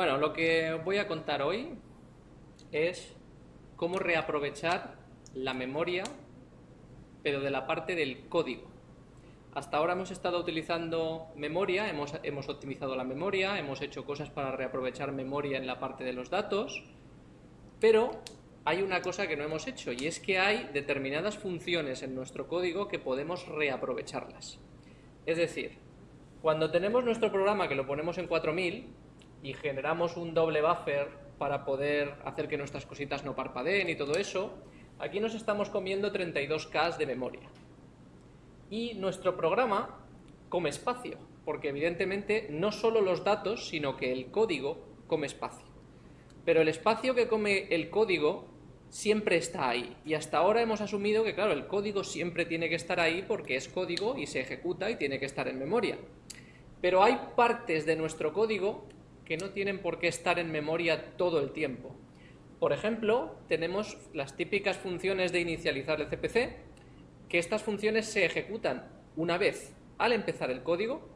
Bueno, lo que voy a contar hoy es cómo reaprovechar la memoria, pero de la parte del código. Hasta ahora hemos estado utilizando memoria, hemos, hemos, optimizado la memoria, hemos hecho cosas para reaprovechar memoria en la parte de los datos, pero hay una cosa que no hemos hecho y es que hay determinadas funciones en nuestro código que podemos reaprovecharlas. Es decir, cuando tenemos nuestro programa que lo ponemos en 4000 y generamos un doble buffer para poder hacer que nuestras cositas no parpadeen y todo eso, aquí nos estamos comiendo 32K de memoria y nuestro programa come espacio, porque evidentemente no solo los datos, sino que el código come espacio. Pero el espacio que come el código siempre está ahí. Y hasta ahora hemos asumido que, claro, el código siempre tiene que estar ahí porque es código y se ejecuta y tiene que estar en memoria. Pero hay partes de nuestro código que no tienen por qué estar en memoria todo el tiempo. Por ejemplo, tenemos las típicas funciones de inicializar el CPC, que estas funciones se ejecutan una vez al empezar el código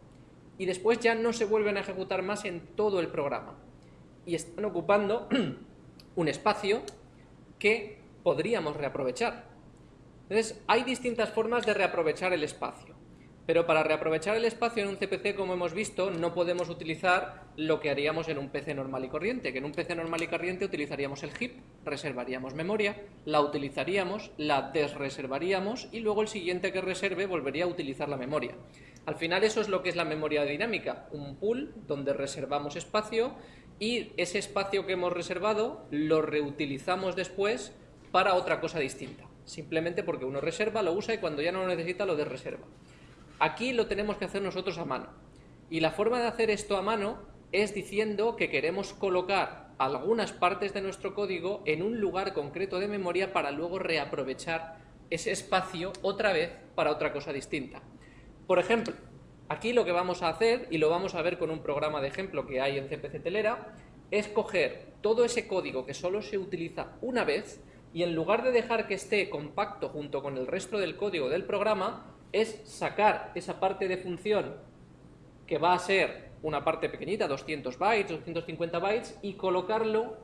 y después ya no se vuelven a ejecutar más en todo el programa. Y están ocupando un espacio que podríamos reaprovechar. Entonces, hay distintas formas de reaprovechar el espacio. Pero para reaprovechar el espacio en un CPC, como hemos visto, no podemos utilizar lo que haríamos en un PC normal y corriente, que en un PC normal y corriente utilizaríamos el heap, reservaríamos memoria, la utilizaríamos, la desreservaríamos y luego el siguiente que reserve volvería a utilizar la memoria. Al final eso es lo que es la memoria dinámica, un pool donde reservamos espacio y ese espacio que hemos reservado lo reutilizamos después para otra cosa distinta, simplemente porque uno reserva, lo usa y cuando ya no lo necesita lo desreserva. Aquí lo tenemos que hacer nosotros a mano. Y la forma de hacer esto a mano es diciendo que queremos colocar algunas partes de nuestro código en un lugar concreto de memoria para luego reaprovechar ese espacio otra vez para otra cosa distinta. Por ejemplo, aquí lo que vamos a hacer, y lo vamos a ver con un programa de ejemplo que hay en CPC Telera, es coger todo ese código que solo se utiliza una vez y en lugar de dejar que esté compacto junto con el resto del código del programa, es sacar esa parte de función que va a ser una parte pequeñita, 200 bytes, 250 bytes, y colocarlo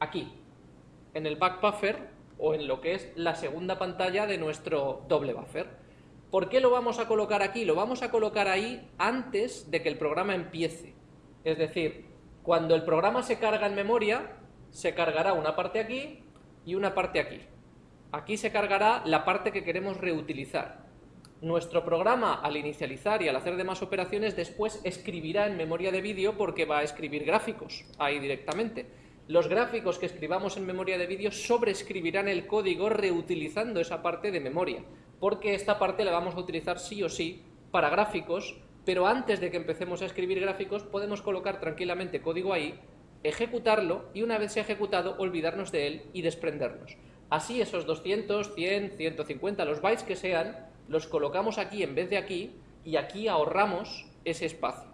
aquí, en el back buffer o en lo que es la segunda pantalla de nuestro doble buffer. ¿Por qué lo vamos a colocar aquí? Lo vamos a colocar ahí antes de que el programa empiece. Es decir, cuando el programa se carga en memoria, se cargará una parte aquí y una parte aquí. Aquí se cargará la parte que queremos reutilizar. Nuestro programa, al inicializar y al hacer demás operaciones, después escribirá en memoria de vídeo porque va a escribir gráficos ahí directamente. Los gráficos que escribamos en memoria de vídeo sobreescribirán el código reutilizando esa parte de memoria, porque esta parte la vamos a utilizar sí o sí para gráficos, pero antes de que empecemos a escribir gráficos podemos colocar tranquilamente código ahí, ejecutarlo y una vez sea ejecutado olvidarnos de él y desprendernos. Así esos 200, 100, 150, los bytes que sean, los colocamos aquí en vez de aquí y aquí ahorramos ese espacio.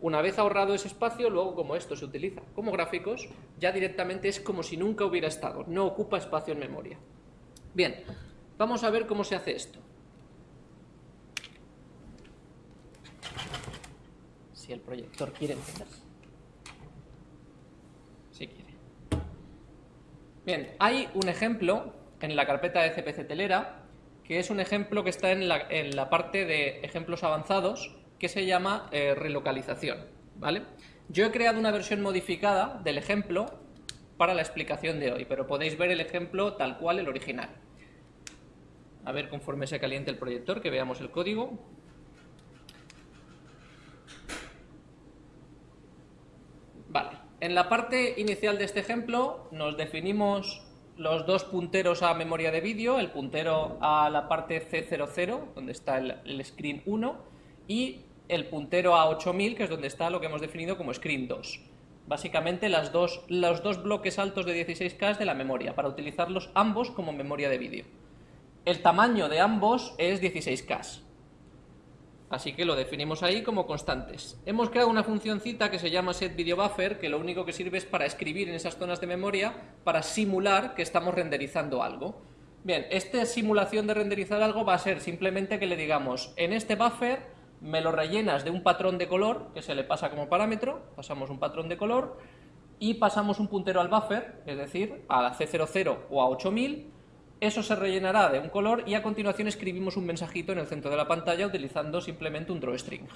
Una vez ahorrado ese espacio, luego como esto se utiliza como gráficos, ya directamente es como si nunca hubiera estado, no ocupa espacio en memoria. Bien, vamos a ver cómo se hace esto. Si el proyector quiere encender. Si quiere. Bien, hay un ejemplo en la carpeta de CPC Telera que es un ejemplo que está en la, parte de ejemplos avanzados, que se llama eh, relocalización. ¿vale? Yo he creado una versión modificada del ejemplo para la explicación de hoy, pero podéis ver el ejemplo tal cual el original. A ver conforme se caliente el proyector, que veamos el código. Vale, en la parte inicial de este ejemplo nos definimos los dos punteros a memoria de vídeo, el puntero a la parte C00, donde está el, screen 1, y el puntero a 8000, que es donde está lo que hemos definido como screen 2. Básicamente las dos, los dos bloques altos de 16K de la memoria, para utilizarlos ambos como memoria de vídeo. El tamaño de ambos es 16K. Así que lo definimos ahí como constantes. Hemos creado una funcióncita que se llama setVideoBuffer, que lo único que sirve es para escribir en esas zonas de memoria para simular que estamos renderizando algo. Bien, esta simulación de renderizar algo va a ser simplemente que le digamos, en este buffer me lo rellenas de un patrón de color, que se le pasa como parámetro, pasamos un patrón de color, y pasamos un puntero al buffer, es decir, a la C00 o a 8000, eso se rellenará de un color y a continuación escribimos un mensajito en el centro de la pantalla utilizando simplemente un drawString.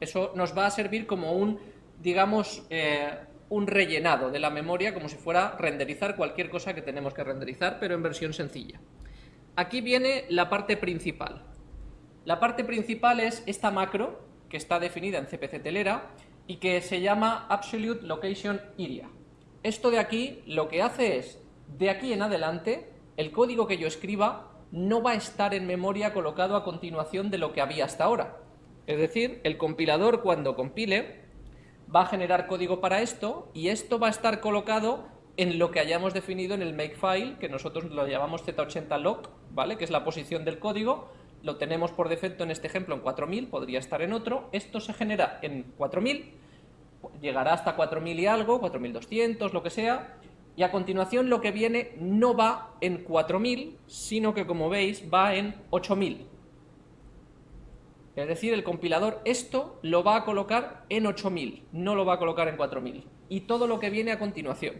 Eso nos va a servir como un, digamos, eh, un rellenado de la memoria, como si fuera renderizar cualquier cosa que tenemos que renderizar, pero en versión sencilla. Aquí viene la parte principal. La parte principal es esta macro, que está definida en CPC Telera, y que se llama Absolute Location Area. Esto de aquí lo que hace es, de aquí en adelante, el código que yo escriba no va a estar en memoria colocado a continuación de lo que había hasta ahora. Es decir, el compilador cuando compile va a generar código para esto y esto va a estar colocado en lo que hayamos definido en el makefile, que nosotros lo llamamos z80log, ¿vale? que es la posición del código, lo tenemos por defecto en este ejemplo en 4000, podría estar en otro, esto se genera en 4000, llegará hasta 4000 y algo, 4200, lo que sea, y a continuación lo que viene no va en 4000, sino que como veis va en 8000. Es decir, el compilador esto lo va a colocar en 8000, no lo va a colocar en 4000. Y todo lo que viene a continuación.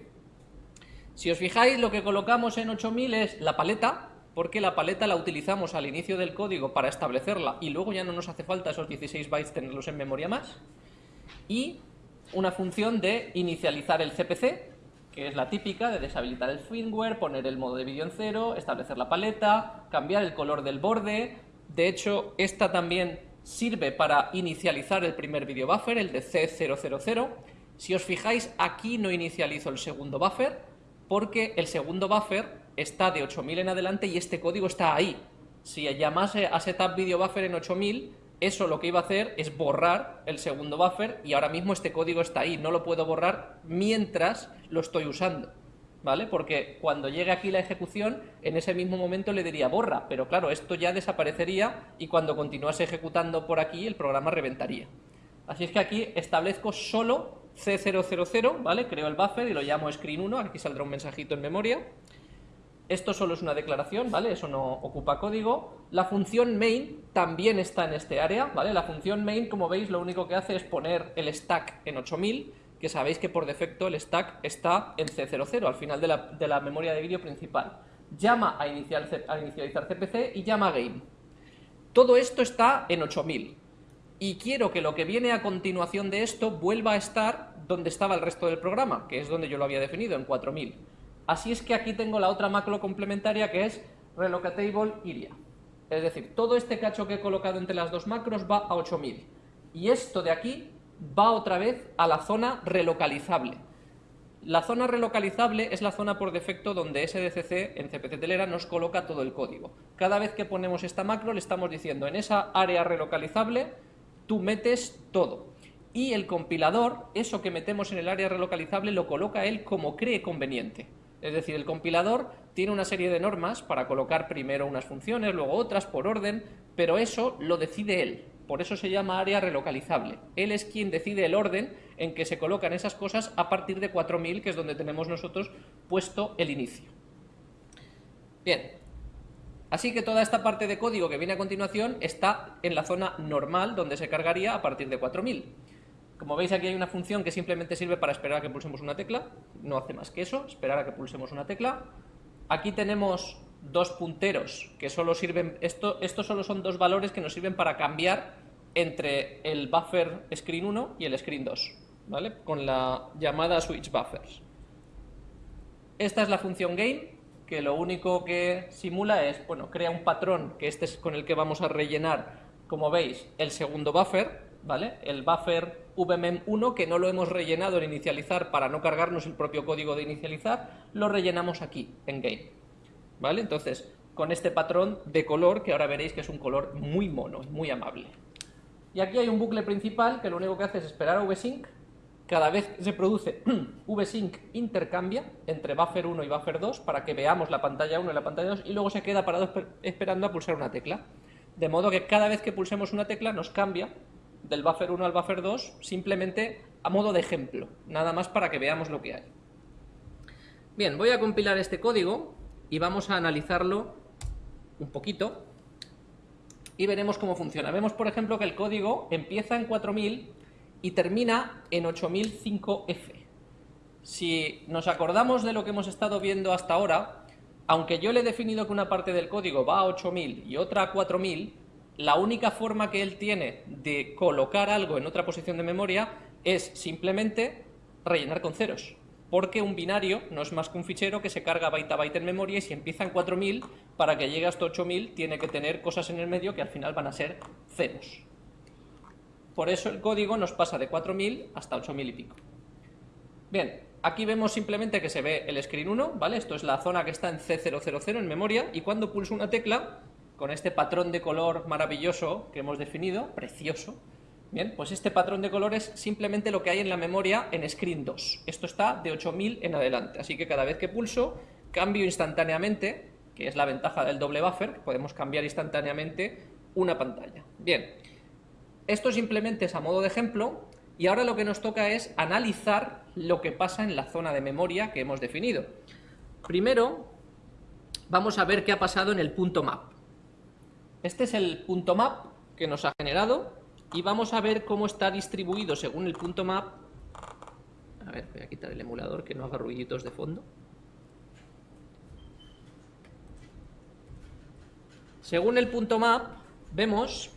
Si os fijáis, lo que colocamos en 8000 es la paleta, porque la paleta la utilizamos al inicio del código para establecerla y luego ya no nos hace falta esos 16 bytes tenerlos en memoria más. Y una función de inicializar el CPC, que es la típica de deshabilitar el firmware, poner el modo de vídeo en cero, establecer la paleta, cambiar el color del borde. De hecho, esta también sirve para inicializar el primer video buffer, el de C000. Si os fijáis, aquí no inicializo el segundo buffer, porque el segundo buffer está de 8000 en adelante y este código está ahí. Si llamase a setup video buffer en 8000, eso lo que iba a hacer es borrar el segundo buffer y ahora mismo este código está ahí, no lo puedo borrar mientras lo estoy usando. ¿Vale? Porque cuando llegue aquí la ejecución, en ese mismo momento le diría borra, pero claro, esto ya desaparecería y cuando continuase ejecutando por aquí el programa reventaría. Así es que aquí establezco solo C000, ¿vale? Creo el buffer y lo llamo screen1, aquí saldrá un mensajito en memoria. Esto solo es una declaración, ¿vale? Eso no ocupa código. La función main también está en este área, ¿vale? La función main, como veis, lo único que hace es poner el stack en 8000, que sabéis que por defecto el stack está en C00, al final de la, memoria de vídeo principal. Llama a inicializar CPC y llama game. Todo esto está en 8000. Y quiero que lo que viene a continuación de esto vuelva a estar donde estaba el resto del programa, que es donde yo lo había definido, en 4000. Así es que aquí tengo la otra macro complementaria que es relocatable area. Es decir, todo este cacho que he colocado entre las dos macros va a 8000. Y esto de aquí va otra vez a la zona relocalizable. La zona relocalizable es la zona por defecto donde SDCC en CPC Telera nos coloca todo el código. Cada vez que ponemos esta macro le estamos diciendo en esa área relocalizable tú metes todo. Y el compilador, eso que metemos en el área relocalizable, lo coloca él como cree conveniente. Es decir, el compilador tiene una serie de normas para colocar primero unas funciones, luego otras por orden, pero eso lo decide él. Por eso se llama área relocalizable. Él es quien decide el orden en que se colocan esas cosas a partir de 4000, que es donde tenemos nosotros puesto el inicio. Bien, así que toda esta parte de código que viene a continuación está en la zona normal, donde se cargaría a partir de 4000. Como veis aquí hay una función que simplemente sirve para esperar a que pulsemos una tecla, no hace más que eso, esperar a que pulsemos una tecla. Aquí tenemos dos punteros que solo sirven, esto, estos solo son dos valores que nos sirven para cambiar entre el buffer screen 1 y el screen 2, ¿vale? Con la llamada switch buffers. Esta es la función game, que lo único que simula es, bueno, crea un patrón, que este es con el que vamos a rellenar, como veis, el segundo buffer, ¿vale? El buffer vmem1 que no lo hemos rellenado en inicializar para no cargarnos el propio código de inicializar, lo rellenamos aquí, en game. ¿Vale? Entonces, con este patrón de color, que ahora veréis que es un color muy mono, muy amable. Y aquí hay un bucle principal que lo único que hace es esperar a vsync. Cada vez que se produce vsync intercambia entre buffer 1 y buffer 2 para que veamos la pantalla 1 y la pantalla 2 y luego se queda parado esperando a pulsar una tecla. De modo que cada vez que pulsemos una tecla nos cambia del buffer 1 al buffer 2 simplemente a modo de ejemplo, nada más para que veamos lo que hay. Bien, voy a compilar este código y vamos a analizarlo un poquito. y veremos cómo funciona. Vemos, por ejemplo, que el código empieza en 4000 y termina en 8005F. Si nos acordamos de lo que hemos estado viendo hasta ahora, aunque yo le he definido que una parte del código va a 8000 y otra a 4000, la única forma que él tiene de colocar algo en otra posición de memoria es simplemente rellenar con ceros porque un binario no es más que un fichero que se carga byte a byte en memoria y si empieza en 4000, para que llegue hasta 8000 tiene que tener cosas en el medio que al final van a ser ceros. Por eso el código nos pasa de 4000 hasta 8000 y pico. Bien, aquí vemos simplemente que se ve el screen 1, ¿vale? Esto es la zona que está en C000 en memoria y cuando pulso una tecla, con este patrón de color maravilloso que hemos definido, precioso, Bien, pues este patrón de colores es simplemente lo que hay en la memoria en screen 2. Esto está de 8000 en adelante, así que cada vez que pulso, cambio instantáneamente, que es la ventaja del doble buffer, podemos cambiar instantáneamente una pantalla. Bien, esto simplemente es a modo de ejemplo, y ahora lo que nos toca es analizar lo que pasa en la zona de memoria que hemos definido. Primero, vamos a ver qué ha pasado en el punto map. Este es el punto map que nos ha generado y vamos a ver cómo está distribuido según el punto map. A ver, voy a quitar el emulador que no haga ruiditos de fondo. Según el punto map, vemos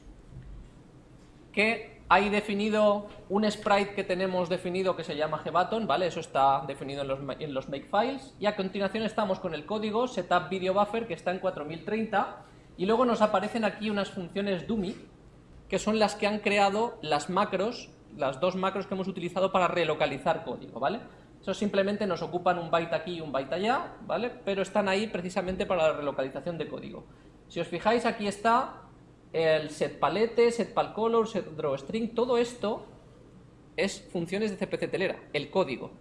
que hay definido un sprite que tenemos definido que se llama gbutton, ¿vale? Eso está definido en los, en los makefiles. Y a continuación estamos con el código setup video buffer que está en 4030 y luego nos aparecen aquí unas funciones dummy que son las que han creado las macros, las dos macros que hemos utilizado para relocalizar código, ¿vale? Eso simplemente nos ocupan un byte aquí y un byte allá, ¿vale? Pero están ahí precisamente para la relocalización de código. Si os fijáis, aquí está el setPalette, setPalColor, setDrawString, todo esto es funciones de CPC telera, el código.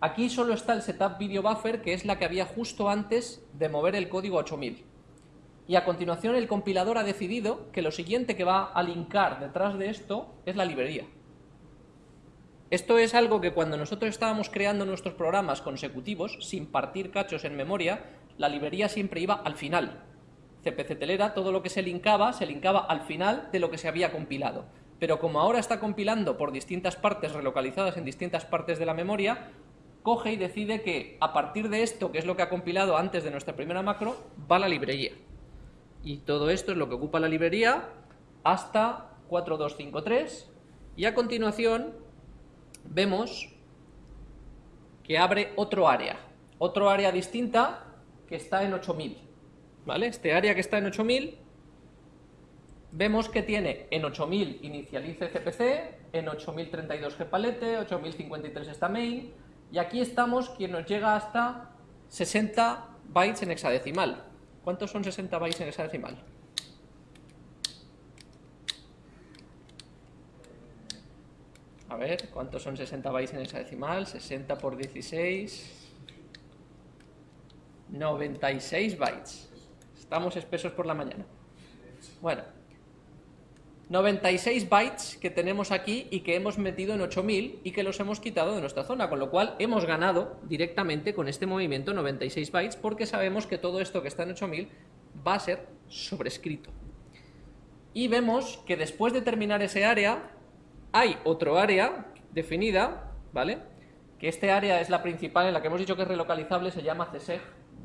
Aquí solo está el setup video buffer, que es la que había justo antes de mover el código a 8000 y a continuación el compilador ha decidido que lo siguiente que va a linkar detrás de esto es la librería. Esto es algo que cuando nosotros estábamos creando nuestros programas consecutivos, sin partir cachos en memoria, la librería siempre iba al final. CPC Telera, todo lo que se linkaba, se linkaba al final de lo que se había compilado. Pero como ahora está compilando por distintas partes relocalizadas en distintas partes de la memoria, coge y decide que a partir de esto, que es lo que ha compilado antes de nuestra primera macro, va la librería y todo esto es lo que ocupa la librería hasta 4253 y a continuación vemos que abre otro área, otro área distinta que está en 8000, ¿vale? Este área que está en 8000 vemos que tiene en 8000 inicialice CPC, en 8032 gpalette, 8053 está main y aquí estamos quien nos llega hasta 60 bytes en hexadecimal. ¿Cuántos son 60 bytes en hexadecimal? A ver, ¿cuántos son 60 bytes en hexadecimal? 60 por 16... 96 bytes. Estamos espesos por la mañana. Bueno, 96 bytes que tenemos aquí y que hemos metido en 8000 y que los hemos quitado de nuestra zona, con lo cual hemos ganado directamente con este movimiento 96 bytes porque sabemos que todo esto que está en 8000 va a ser sobrescrito. Y vemos que después de terminar ese área hay otro área definida, ¿vale? Que este área es la principal en la que hemos dicho que es relocalizable, se llama CSEG,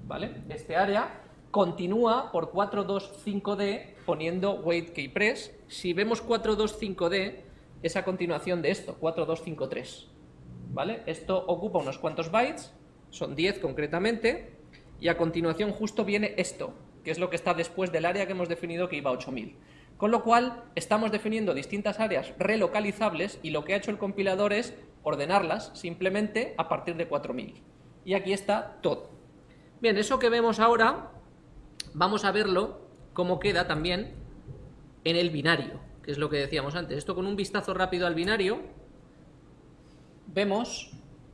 ¿vale? Este área continúa por 425D poniendo wait keypress. Si vemos 425D, es a continuación de esto, 4253. ¿Vale? Esto ocupa unos cuantos bytes, son 10 concretamente, y a continuación justo viene esto, que es lo que está después del área que hemos definido que iba a 8000. Con lo cual, estamos definiendo distintas áreas relocalizables y lo que ha hecho el compilador es ordenarlas simplemente a partir de 4000. Y aquí está todo. Bien, eso que vemos ahora vamos a verlo cómo queda también en el binario, que es lo que decíamos antes. Esto con un vistazo rápido al binario, vemos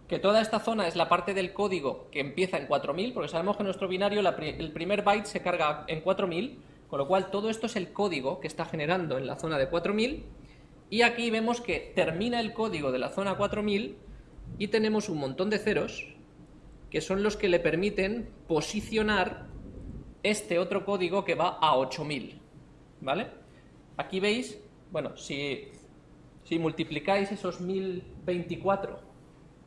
que toda esta zona es la parte del código que empieza en 4000, porque sabemos que nuestro binario el primer byte se carga en 4000, con lo cual todo esto es el código que está generando en la zona de 4000, y aquí vemos que termina el código de la zona 4000 y tenemos un montón de ceros que son los que le permiten posicionar este otro código que va a 8000, ¿vale? Aquí veis, bueno, si, multiplicáis esos 1024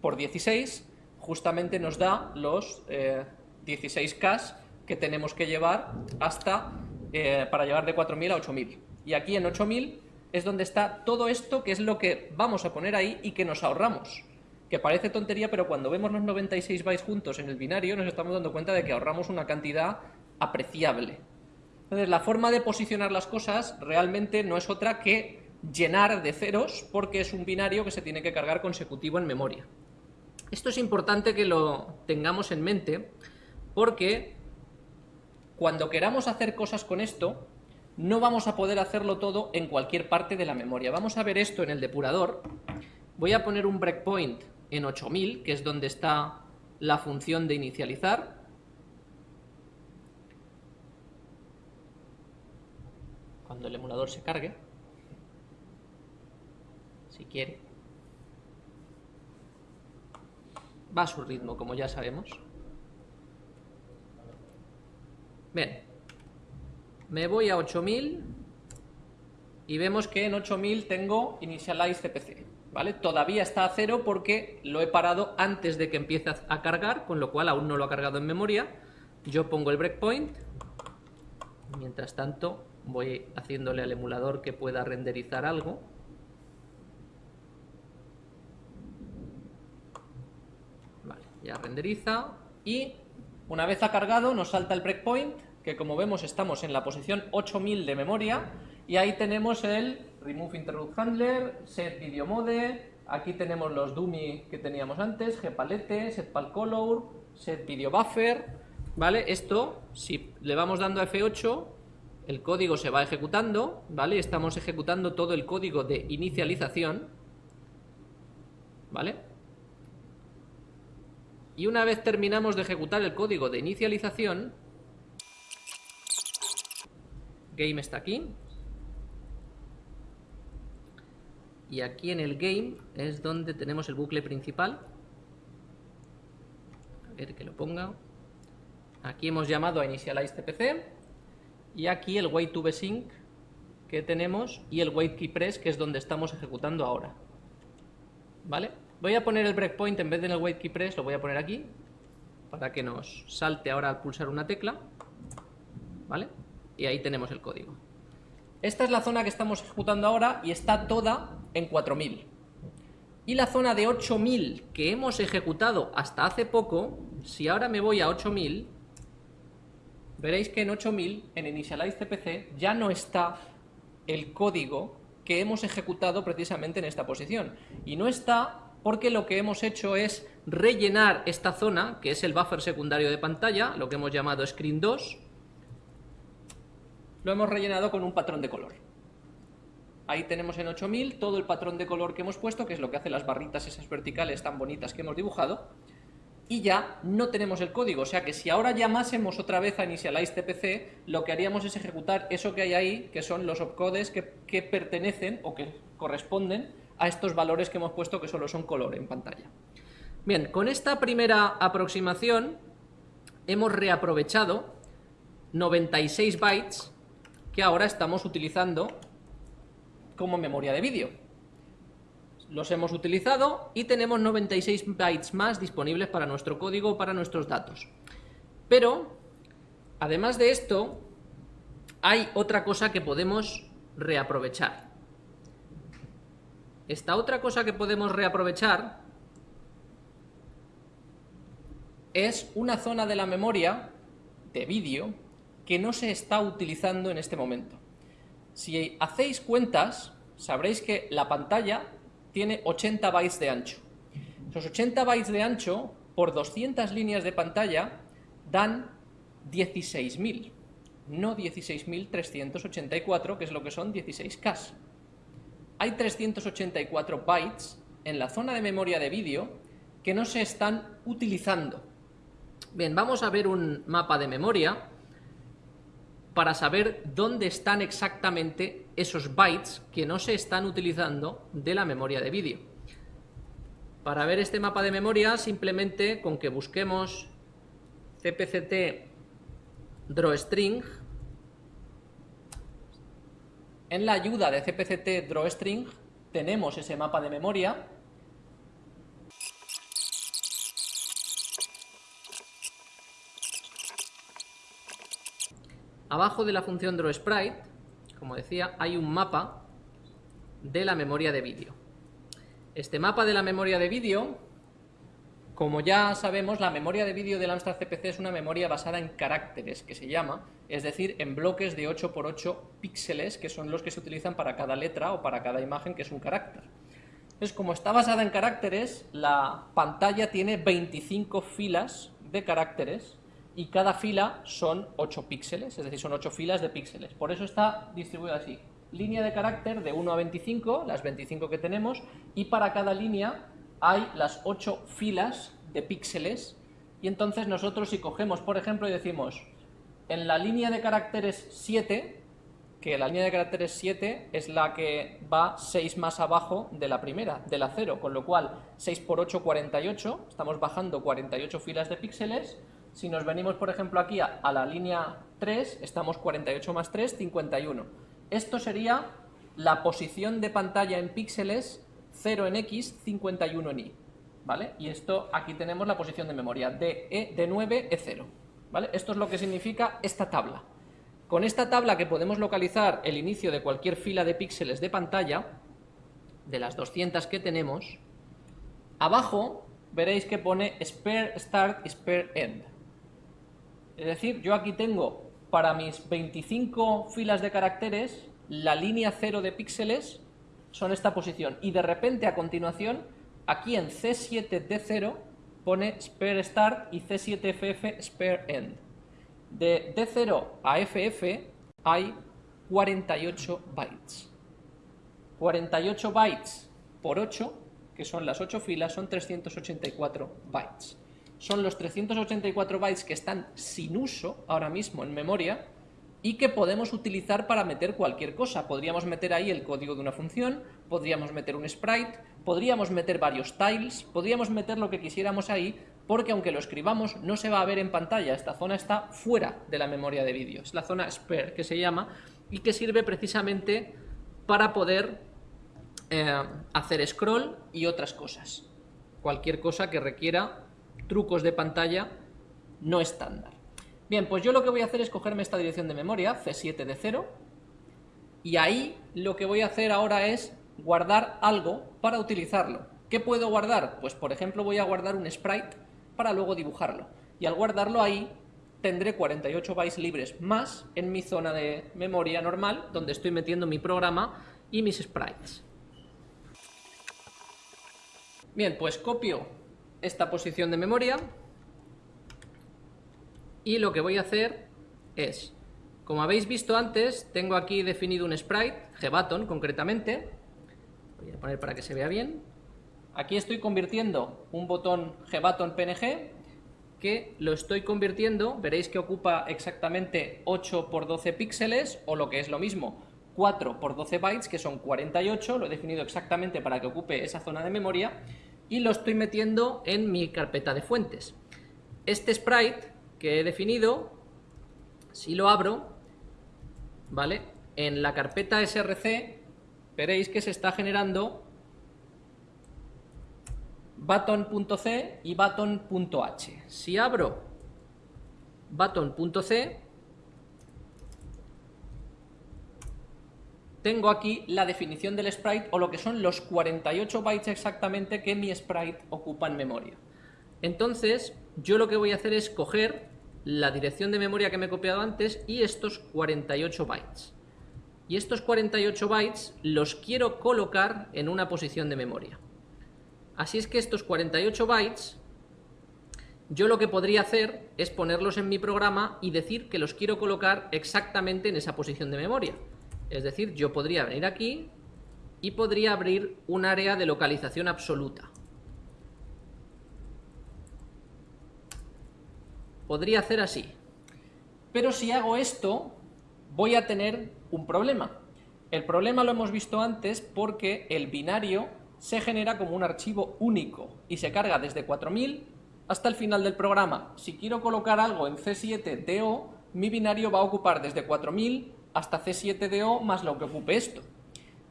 por 16, justamente nos da los 16K eh, que tenemos que llevar hasta, eh, para llevar de 4.000 a 8.000. Y aquí en 8.000 es donde está todo esto, que es lo que vamos a poner ahí y que nos ahorramos. Que parece tontería, pero cuando vemos los 96 bytes juntos en el binario nos estamos dando cuenta de que ahorramos una cantidad apreciable. Entonces la forma de posicionar las cosas realmente no es otra que llenar de ceros porque es un binario que se tiene que cargar consecutivo en memoria. Esto es importante que lo tengamos en mente porque cuando queramos hacer cosas con esto, no vamos a poder hacerlo todo en cualquier parte de la memoria. Vamos a ver esto en el depurador. Voy a poner un breakpoint en 8000, que es donde está la función de inicializar. El emulador se cargue, si quiere. Va a su ritmo, como ya sabemos. Bien, me voy a 8000 y vemos que en 8000 tengo initialize cpc, ¿vale? Todavía está a cero porque lo he parado antes de que empiece a cargar, con lo cual aún no lo ha cargado en memoria. Yo pongo el breakpoint, mientras tanto voy haciéndole al emulador que pueda renderizar algo. Vale, ya renderiza y una vez ha cargado nos salta el breakpoint que como vemos estamos en la posición 8000 de memoria y ahí tenemos el remove interrupt handler, set video mode, aquí tenemos los dummy que teníamos antes, gpalette, set color, set video buffer, ¿vale? Esto, si le vamos dando a F8, el código se va ejecutando, ¿vale? Estamos ejecutando todo el código de inicialización, ¿vale? Y una vez terminamos de ejecutar el código de inicialización, game está aquí. Y aquí en el game es donde tenemos el bucle principal. A ver que lo ponga. Aquí hemos llamado a initialize cpc. Y aquí el wait to sync que tenemos y el wait key press que es donde estamos ejecutando ahora. ¿Vale? Voy a poner el breakpoint en vez de en el wait key press, lo voy a poner aquí para que nos salte ahora al pulsar una tecla. ¿Vale? y ahí tenemos el código. Esta es la zona que estamos ejecutando ahora y está toda en 4000. Y la zona de 8000 que hemos ejecutado hasta hace poco, si ahora me voy a 8000, veréis que en 8000, en Initialize CPC, ya no está el código que hemos ejecutado precisamente en esta posición. Y no está porque lo que hemos hecho es rellenar esta zona, que es el buffer secundario de pantalla, lo que hemos llamado Screen 2, lo hemos rellenado con un patrón de color. Ahí tenemos en 8000 todo el patrón de color que hemos puesto, que es lo que hace las barritas esas verticales tan bonitas que hemos dibujado, y ya no tenemos el código, o sea que si ahora llamásemos otra vez a initialize tpc, lo que haríamos es ejecutar eso que hay ahí, que son los opcodes que, que pertenecen o que corresponden a estos valores que hemos puesto que solo son color en pantalla. Bien, con esta primera aproximación hemos reaprovechado 96 bytes que ahora estamos utilizando como memoria de vídeo. Los hemos utilizado y tenemos 96 bytes más disponibles para nuestro código, para nuestros datos. Pero, además de esto, hay otra cosa que podemos reaprovechar. Esta otra cosa que podemos reaprovechar es una zona de la memoria de vídeo que no se está utilizando en este momento. Si hacéis cuentas, sabréis que la pantalla tiene 80 bytes de ancho. Esos 80 bytes de ancho, por 200 líneas de pantalla, dan 16.000, no 16.384, que es lo que son 16K. Hay 384 bytes en la zona de memoria de vídeo que no se están utilizando. Bien, vamos a ver un mapa de memoria para saber dónde están exactamente esos bytes que no se están utilizando de la memoria de vídeo. Para ver este mapa de memoria, simplemente con que busquemos cpct drawstring, en la ayuda de CPCT drawString tenemos ese mapa de memoria. Abajo de la función drawSprite, como decía, hay un mapa de la memoria de vídeo. Este mapa de la memoria de vídeo, como ya sabemos, la memoria de vídeo del Amstrad CPC es una memoria basada en caracteres, que se llama, es decir, en bloques de 8x8 píxeles, que son los que se utilizan para cada letra o para cada imagen, que es un carácter. Entonces, como está basada en caracteres, la pantalla tiene 25 filas de caracteres y cada fila son 8 píxeles, es decir, son 8 filas de píxeles. Por eso está distribuida así. Línea de carácter de 1 a 25, las 25 que tenemos, y para cada línea hay las 8 filas de píxeles, y entonces nosotros si cogemos, por ejemplo, y decimos, en la línea de caracteres 7, que la línea de caracteres 7 es la que va 6 más abajo de la primera, de la 0, con lo cual 6 por 8, 48, estamos bajando 48 filas de píxeles, si nos venimos, por ejemplo, aquí a, la línea 3, estamos 48 más 3, 51. Esto sería la posición de pantalla en píxeles 0 en X, 51 en Y. ¿Vale? Y esto, aquí tenemos la posición de memoria, de, e, de 9, E0. ¿Vale? Esto es lo que significa esta tabla. Con esta tabla que podemos localizar el inicio de cualquier fila de píxeles de pantalla, de las 200 que tenemos, abajo veréis que pone spare start y spare end. Es decir, yo aquí tengo para mis 25 filas de caracteres, la línea 0 de píxeles son esta posición. Y de repente, a continuación, aquí en C7D0 pone spare start y C7FF spare end. De D0 a FF hay 48 bytes. 48 bytes por 8, que son las 8 filas, son 384 bytes son los 384 bytes que están sin uso ahora mismo en memoria y que podemos utilizar para meter cualquier cosa. Podríamos meter ahí el código de una función, podríamos meter un sprite, podríamos meter varios tiles, podríamos meter lo que quisiéramos ahí, porque aunque lo escribamos no se va a ver en pantalla, esta zona está fuera de la memoria de vídeo, es la zona spare que se llama y que sirve precisamente para poder eh, hacer scroll y otras cosas. Cualquier cosa que requiera trucos de pantalla no estándar. Bien, pues yo lo que voy a hacer es cogerme esta dirección de memoria, C7 de 0, y ahí lo que voy a hacer ahora es guardar algo para utilizarlo. ¿Qué puedo guardar? Pues por ejemplo voy a guardar un sprite para luego dibujarlo. Y al guardarlo ahí tendré 48 bytes libres más en mi zona de memoria normal, donde estoy metiendo mi programa y mis sprites. Bien, pues copio esta posición de memoria. Y lo que voy a hacer es, como habéis visto antes, tengo aquí definido un sprite, gButton concretamente, voy a poner para que se vea bien, aquí estoy convirtiendo un botón gButton PNG que lo estoy convirtiendo, veréis que ocupa exactamente 8 por 12 píxeles, o lo que es lo mismo, 4 por 12 bytes, que son 48, lo he definido exactamente para que ocupe esa zona de memoria, y lo estoy metiendo en mi carpeta de fuentes. Este sprite que he definido, si lo abro, ¿vale? En la carpeta src veréis que se está generando button.c y button.h. Si abro button.c, tengo aquí la definición del sprite o lo que son los 48 bytes exactamente que mi sprite ocupa en memoria. Entonces, yo lo que voy a hacer es coger la dirección de memoria que me he copiado antes y estos 48 bytes. Y estos 48 bytes los quiero colocar en una posición de memoria. Así es que estos 48 bytes, yo lo que podría hacer es ponerlos en mi programa y decir que los quiero colocar exactamente en esa posición de memoria. Es decir, yo podría venir aquí y podría abrir un área de localización absoluta. Podría hacer así. Pero si hago esto, voy a tener un problema. El problema lo hemos visto antes porque el binario se genera como un archivo único y se carga desde 4000 hasta el final del programa. Si quiero colocar algo en C7DO, mi binario va a ocupar desde 4000 hasta C7DO más lo que ocupe esto.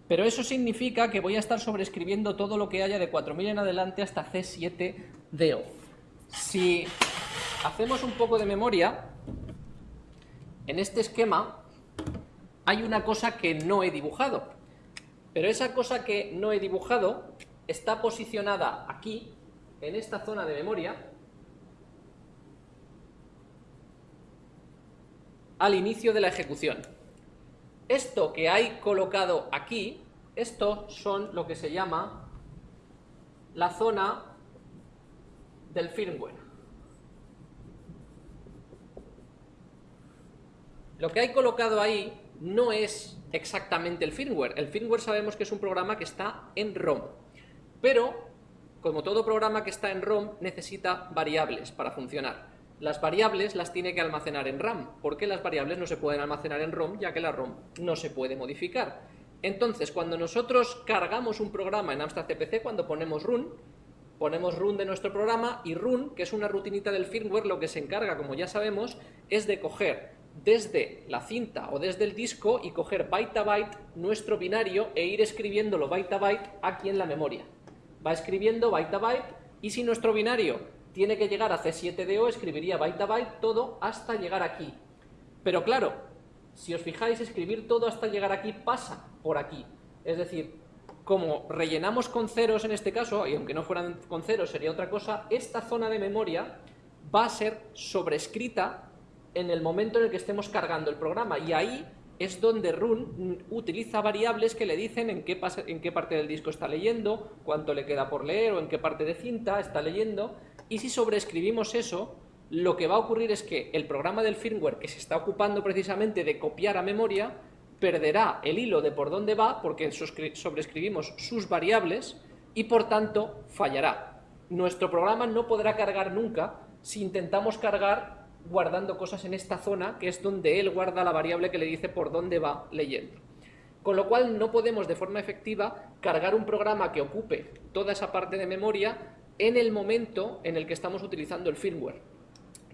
Pero eso significa que voy a estar sobreescribiendo todo lo que haya de 4000 en adelante hasta C7DO. Si hacemos un poco de memoria, en este esquema hay una cosa que no he dibujado. Pero esa cosa que no he dibujado está posicionada aquí, en esta zona de memoria, al inicio de la ejecución. Esto que hay colocado aquí, esto son lo que se llama la zona del firmware. Lo que hay colocado ahí no es exactamente el firmware. El firmware sabemos que es un programa que está en ROM. Pero, como todo programa que está en ROM, necesita variables para funcionar. Las variables las tiene que almacenar en RAM, porque las variables no se pueden almacenar en ROM, ya que la ROM no se puede modificar. Entonces, cuando nosotros cargamos un programa en Amstrad CPC, cuando ponemos run, ponemos run de nuestro programa y run, que es una rutinita del firmware, lo que se encarga, como ya sabemos, es de coger desde la cinta o desde el disco y coger byte a byte nuestro binario e ir escribiéndolo byte a byte aquí en la memoria. Va escribiendo byte a byte y si nuestro binario tiene que llegar a C7DO, escribiría byte a byte todo hasta llegar aquí. Pero claro, si os fijáis, escribir todo hasta llegar aquí pasa por aquí. Es decir, como rellenamos con ceros en este caso, y aunque no fueran con ceros sería otra cosa, esta zona de memoria va a ser sobrescrita en el momento en el que estemos cargando el programa y ahí es donde run utiliza variables que le dicen en qué, en qué parte del disco está leyendo, cuánto le queda por leer o en qué parte de cinta está leyendo y si sobreescribimos eso, lo que va a ocurrir es que el programa del firmware que se está ocupando precisamente de copiar a memoria perderá el hilo de por dónde va porque sobreescribimos sus variables y por tanto fallará. Nuestro programa no podrá cargar nunca si intentamos cargar guardando cosas en esta zona, que es donde él guarda la variable que le dice por dónde va leyendo. Con lo cual no podemos de forma efectiva cargar un programa que ocupe toda esa parte de memoria en el momento en el que estamos utilizando el firmware.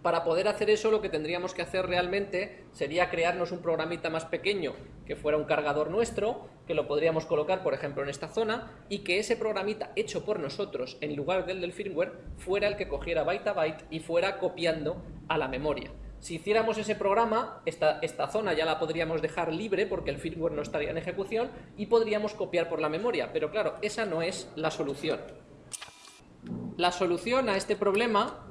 Para poder hacer eso lo que tendríamos que hacer realmente sería crearnos un programita más pequeño que fuera un cargador nuestro, que lo podríamos colocar por ejemplo en esta zona y que ese programita hecho por nosotros en lugar del del firmware fuera el que cogiera byte a byte y fuera copiando a la memoria. Si hiciéramos ese programa, esta, esta, zona ya la podríamos dejar libre porque el firmware no estaría en ejecución y podríamos copiar por la memoria, pero claro, esa no es la solución. La solución a este problema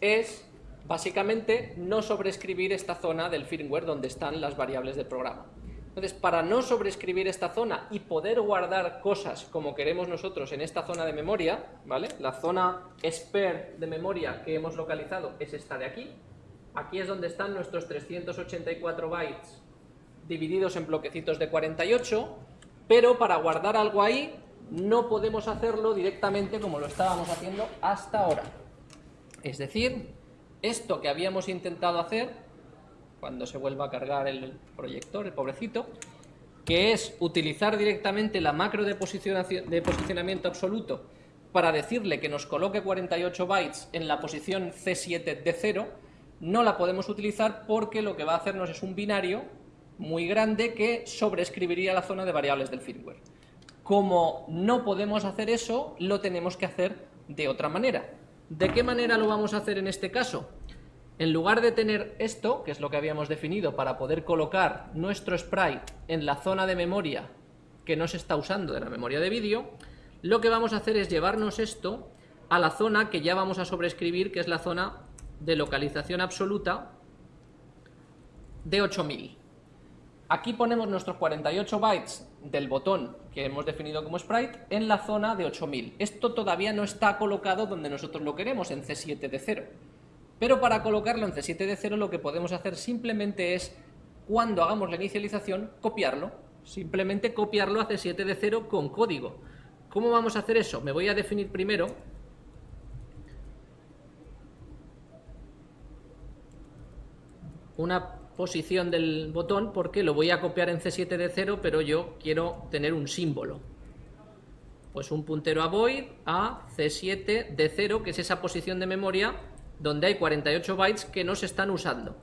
es básicamente no sobreescribir esta zona del firmware donde están las variables del programa. Entonces, para no sobreescribir esta zona y poder guardar cosas como queremos nosotros en esta zona de memoria, ¿vale? La zona spare de memoria que hemos localizado es esta de aquí. Aquí es donde están nuestros 384 bytes divididos en bloquecitos de 48, pero para guardar algo ahí no podemos hacerlo directamente como lo estábamos haciendo hasta ahora. Es decir, esto que habíamos intentado hacer, cuando se vuelva a cargar el proyector, el pobrecito, que es utilizar directamente la macro de, de posicionamiento absoluto para decirle que nos coloque 48 bytes en la posición C7 de 0, no la podemos utilizar porque lo que va a hacernos es un binario muy grande que sobreescribiría la zona de variables del firmware. Como no podemos hacer eso, lo tenemos que hacer de otra manera. ¿De qué manera lo vamos a hacer en este caso? En lugar de tener esto, que es lo que habíamos definido para poder colocar nuestro sprite en la zona de memoria que no se está usando de la memoria de vídeo, lo que vamos a hacer es llevarnos esto a la zona que ya vamos a sobreescribir, que es la zona de localización absoluta de 8000. Aquí ponemos nuestros 48 bytes del botón que hemos definido como sprite en la zona de 8000. Esto todavía no está colocado donde nosotros lo queremos, en C7 de 0. Pero para colocarlo en C7 de 0 lo que podemos hacer simplemente es, cuando hagamos la inicialización, copiarlo. Simplemente copiarlo a C7 de 0 con código. ¿Cómo vamos a hacer eso? Me voy a definir primero una posición del botón porque lo voy a copiar en C7 de 0, pero yo quiero tener un símbolo. Pues un puntero a void a C7 de 0, que es esa posición de memoria donde hay 48 bytes que no se están usando.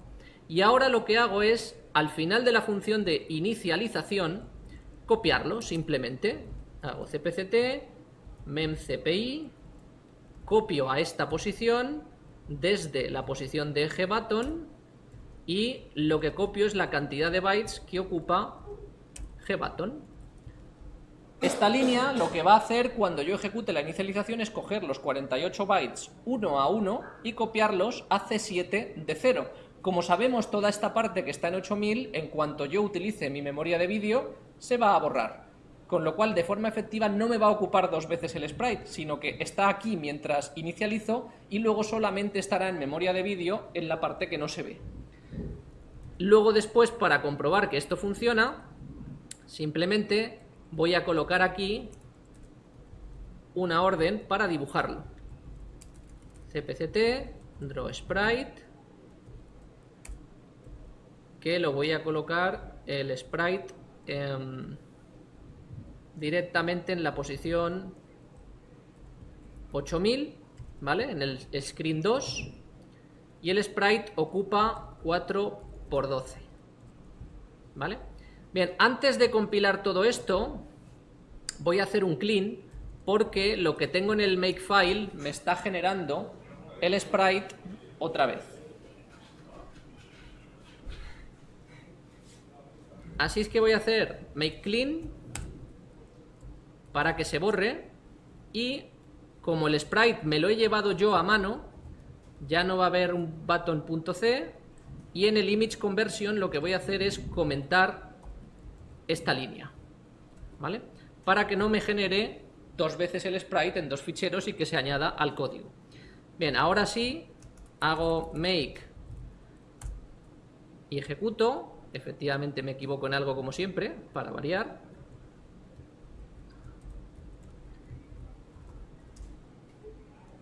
Y ahora lo que hago es al final de la función de inicialización, copiarlo simplemente. Hago cpct, memcpi, copio a esta posición desde la posición de eje button y lo que copio es la cantidad de bytes que ocupa gbutton. Esta línea lo que va a hacer cuando yo ejecute la inicialización es coger los 48 bytes uno a uno y copiarlos a C7 de 0. Como sabemos, toda esta parte que está en 8000, en cuanto yo utilice mi memoria de vídeo, se va a borrar. Con lo cual, de forma efectiva, no me va a ocupar dos veces el sprite, sino que está aquí mientras inicializo y luego solamente estará en memoria de vídeo en la parte que no se ve. Luego después, para comprobar que esto funciona, simplemente voy a colocar aquí una orden para dibujarlo. cpct, draw sprite, que lo voy a colocar el sprite directamente en la posición 8000, ¿vale? En el screen 2 y el sprite ocupa 4 por 12, ¿vale? Bien, antes de compilar todo esto, voy a hacer un clean porque lo que tengo en el makefile me está generando el sprite otra vez. Así es que voy a hacer make clean para que se borre y como el sprite me lo he llevado yo a mano, ya no va a haber un button.c y en el image conversion lo que voy a hacer es comentar esta línea, ¿vale? Para que no me genere dos veces el sprite en dos ficheros y que se añada al código. Bien, ahora sí, hago make y ejecuto. Efectivamente me equivoco en algo como siempre, para variar.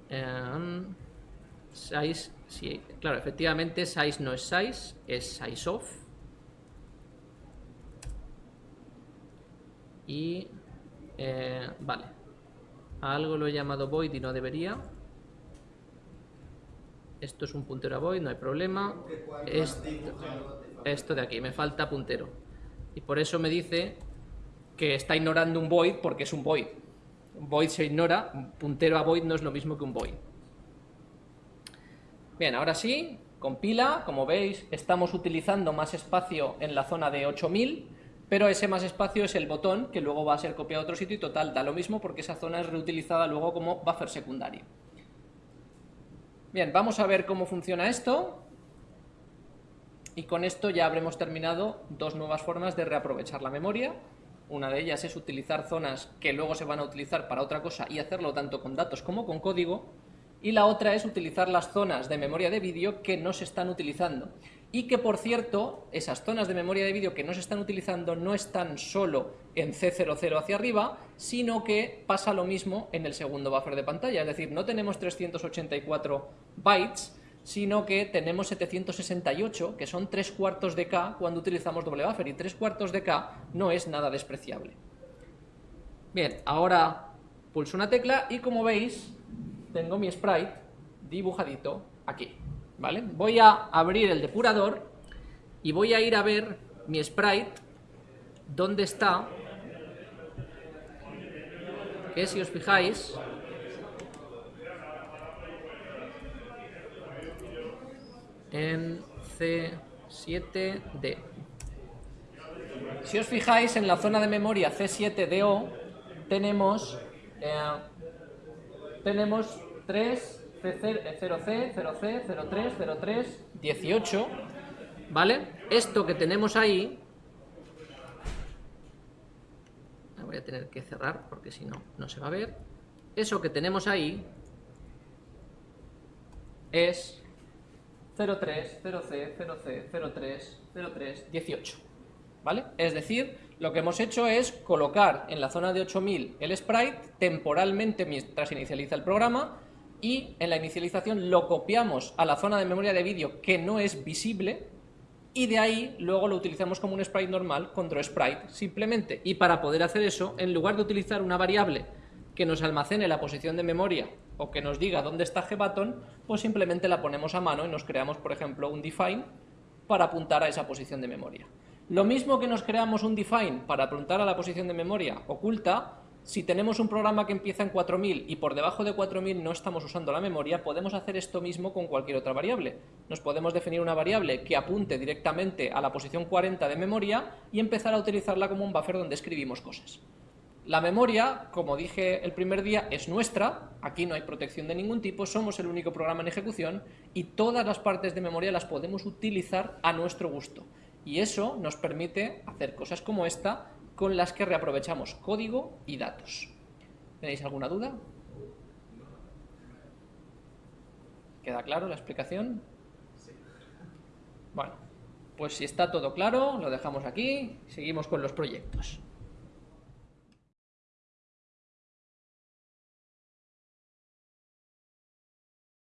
Um, size, sí, claro, efectivamente size no es size, es size of. y eh, vale. Algo lo he llamado void y no debería. Esto es un puntero a void, no hay problema. Esto, de aquí, me falta puntero. Y por eso me dice que está ignorando un void porque es un void. Void se ignora, un puntero a void no es lo mismo que un void bien, ahora sí compila, como veis estamos utilizando más espacio en la zona de 8000 pero ese más espacio es el botón que luego va a ser copiado a otro sitio y total, da lo mismo porque esa zona es reutilizada luego como buffer secundario. Bien, vamos a ver cómo funciona esto y con esto ya habremos terminado dos nuevas formas de reaprovechar la memoria. Una de ellas es utilizar zonas que luego se van a utilizar para otra cosa y hacerlo tanto con datos como con código. Y la otra es utilizar las zonas de memoria de vídeo que no se están utilizando. Y que por cierto, esas zonas de memoria de vídeo que no se están utilizando no están solo en C00 hacia arriba, sino que pasa lo mismo en el segundo buffer de pantalla, es decir, no tenemos 384 bytes, sino que tenemos 768, que son 3 cuartos de K cuando utilizamos doble buffer, y 3 cuartos de K no es nada despreciable. Bien, ahora pulso una tecla y como veis, tengo mi sprite dibujadito aquí. Voy a abrir el depurador y voy a ir a ver mi sprite, dónde está, que si os fijáis, en C7D. Si os fijáis, en la zona de memoria C7DO tenemos, eh, tenemos tres 0C, 0C, 03, 03, 18, ¿vale? Esto que tenemos ahí, voy a tener que cerrar porque si no, no se va a ver. Eso que tenemos ahí es 03, 0C, 0C, 03, 03, 18, ¿vale? Es decir, lo que hemos hecho es colocar en la zona de 8000 el sprite temporalmente mientras inicializa el programa y en la inicialización lo copiamos a la zona de memoria de vídeo que no es visible y de ahí luego lo utilizamos como un sprite normal con sprite simplemente. Y para poder hacer eso, en lugar de utilizar una variable que nos almacene la posición de memoria o que nos diga dónde está gbutton, pues simplemente la ponemos a mano y nos creamos, por ejemplo, un define para apuntar a esa posición de memoria. Lo mismo que nos creamos un define para apuntar a la posición de memoria oculta, si tenemos un programa que empieza en 4000 y por debajo de 4000 no estamos usando la memoria, podemos hacer esto mismo con cualquier otra variable. Nos podemos definir una variable que apunte directamente a la posición 40 de memoria y empezar a utilizarla como un buffer donde escribimos cosas. La memoria, como dije el primer día, es nuestra, aquí no hay protección de ningún tipo, somos el único programa en ejecución y todas las partes de memoria las podemos utilizar a nuestro gusto. Y eso nos permite hacer cosas como esta, con las que reaprovechamos código y datos. ¿Tenéis alguna duda? ¿Queda claro la explicación? Bueno, pues si está todo claro, lo dejamos aquí, seguimos con los proyectos.